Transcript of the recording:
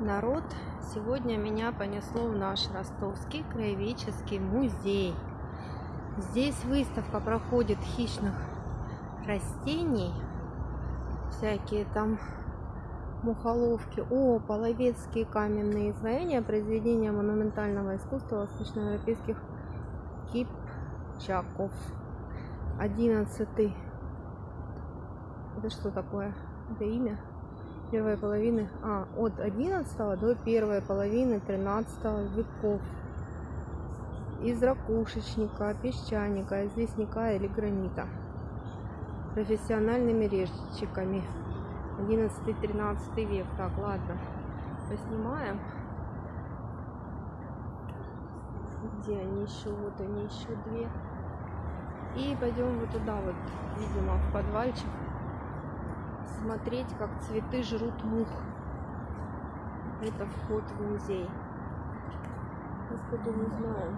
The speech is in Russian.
народ, сегодня меня понесло в наш ростовский краеведческий музей. Здесь выставка проходит хищных растений, всякие там мухоловки. О, половецкие каменные изваяния, произведения монументального искусства восточноевропейских кипчаков. Одиннадцатый. Это что такое? Это имя? Первой половины, а, от 11 до первой половины 13 веков. Из ракушечника, песчаника, известняка или гранита. Профессиональными резчиками. 11-13 век. Так, ладно. Поснимаем. Где они еще? Вот они еще две. И пойдем вот туда вот, видимо, в подвальчик смотреть, как цветы жрут мух. Это вход в музей. Господи, не знаю.